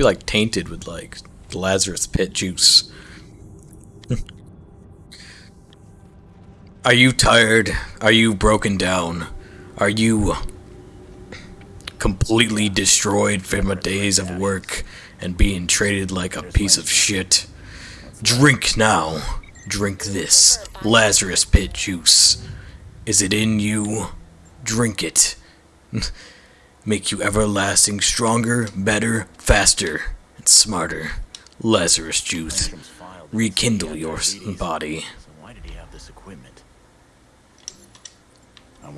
be like tainted with like Lazarus pit juice. Are you tired? Are you broken down? Are you completely destroyed from a days of work and being treated like a piece of shit? Drink now. Drink this Lazarus pit juice. Is it in you? Drink it make you everlasting stronger, better, faster, and smarter. Lazarus Juice, rekindle your body. So why did he have this equipment?